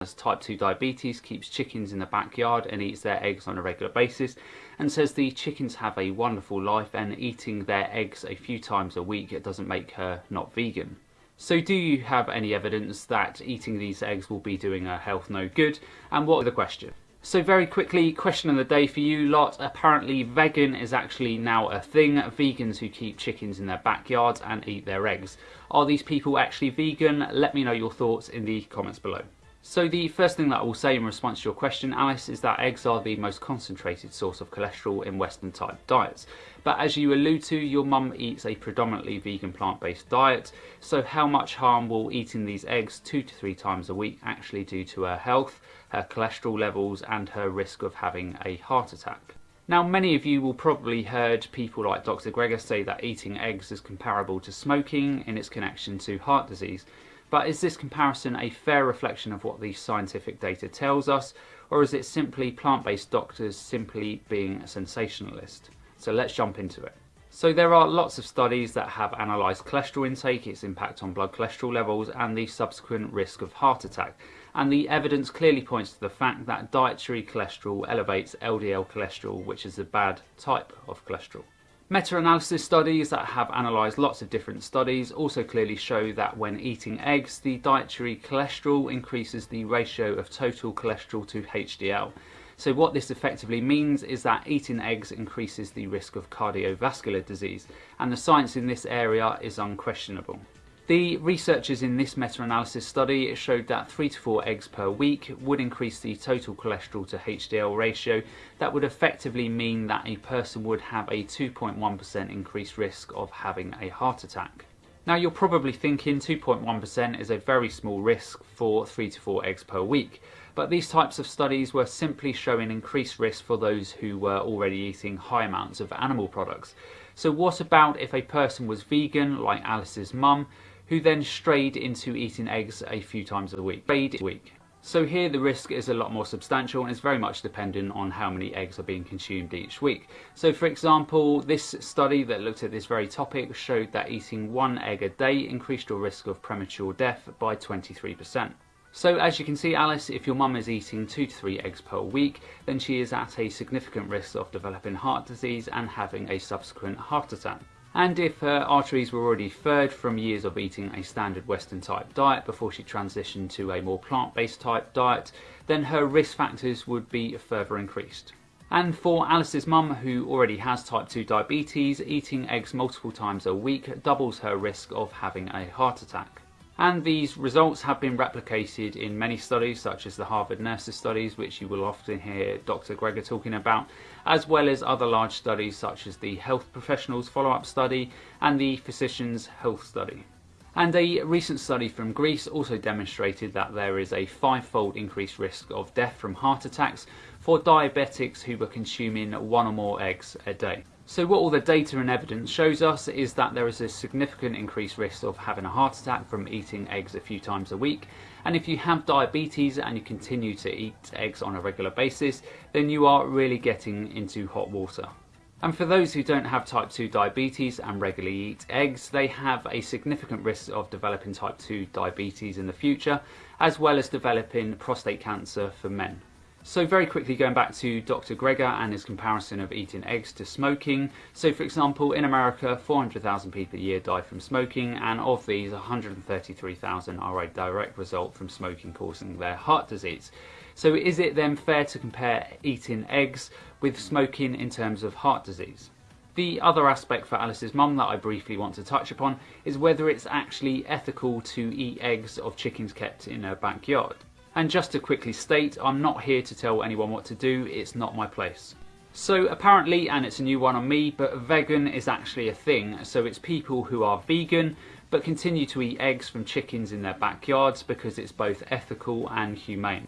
has type 2 diabetes, keeps chickens in the backyard and eats their eggs on a regular basis and says the chickens have a wonderful life and eating their eggs a few times a week it doesn't make her not vegan. So do you have any evidence that eating these eggs will be doing her health no good? And what are the question? So very quickly, question of the day for you lot. Apparently vegan is actually now a thing. Vegans who keep chickens in their backyards and eat their eggs. Are these people actually vegan? Let me know your thoughts in the comments below. So the first thing that I will say in response to your question, Alice, is that eggs are the most concentrated source of cholesterol in Western type diets. But as you allude to, your mum eats a predominantly vegan plant-based diet, so how much harm will eating these eggs two to three times a week actually do to her health, her cholesterol levels and her risk of having a heart attack? Now many of you will probably heard people like Dr Greger say that eating eggs is comparable to smoking in its connection to heart disease. But is this comparison a fair reflection of what the scientific data tells us, or is it simply plant-based doctors simply being a sensationalist? So let's jump into it. So there are lots of studies that have analysed cholesterol intake, its impact on blood cholesterol levels and the subsequent risk of heart attack. And the evidence clearly points to the fact that dietary cholesterol elevates LDL cholesterol, which is a bad type of cholesterol. Meta-analysis studies that have analysed lots of different studies also clearly show that when eating eggs, the dietary cholesterol increases the ratio of total cholesterol to HDL. So what this effectively means is that eating eggs increases the risk of cardiovascular disease, and the science in this area is unquestionable. The researchers in this meta-analysis study showed that 3 to 4 eggs per week would increase the total cholesterol to HDL ratio. That would effectively mean that a person would have a 2.1% increased risk of having a heart attack. Now you're probably thinking 2.1% is a very small risk for 3 to 4 eggs per week, but these types of studies were simply showing increased risk for those who were already eating high amounts of animal products. So what about if a person was vegan, like Alice's mum, who then strayed into eating eggs a few times a week. A week. So here the risk is a lot more substantial and it's very much dependent on how many eggs are being consumed each week. So for example, this study that looked at this very topic showed that eating one egg a day increased your risk of premature death by 23%. So as you can see Alice, if your mum is eating 2 to 3 eggs per week, then she is at a significant risk of developing heart disease and having a subsequent heart attack. And if her arteries were already furred from years of eating a standard Western type diet before she transitioned to a more plant-based type diet, then her risk factors would be further increased. And for Alice's mum, who already has type 2 diabetes, eating eggs multiple times a week doubles her risk of having a heart attack. And these results have been replicated in many studies, such as the Harvard Nurses studies, which you will often hear Dr. Greger talking about, as well as other large studies such as the Health Professionals Follow-up Study and the Physicians Health Study. And a recent study from Greece also demonstrated that there is a five-fold increased risk of death from heart attacks for diabetics who were consuming one or more eggs a day. So what all the data and evidence shows us is that there is a significant increased risk of having a heart attack from eating eggs a few times a week. And if you have diabetes and you continue to eat eggs on a regular basis, then you are really getting into hot water. And for those who don't have type 2 diabetes and regularly eat eggs, they have a significant risk of developing type 2 diabetes in the future, as well as developing prostate cancer for men. So very quickly going back to Dr. Greger and his comparison of eating eggs to smoking. So for example, in America, 400,000 people a year die from smoking and of these, 133,000 are a direct result from smoking causing their heart disease. So is it then fair to compare eating eggs with smoking in terms of heart disease? The other aspect for Alice's mum that I briefly want to touch upon is whether it's actually ethical to eat eggs of chickens kept in her backyard. And just to quickly state, I'm not here to tell anyone what to do, it's not my place. So apparently, and it's a new one on me, but vegan is actually a thing. So it's people who are vegan, but continue to eat eggs from chickens in their backyards because it's both ethical and humane.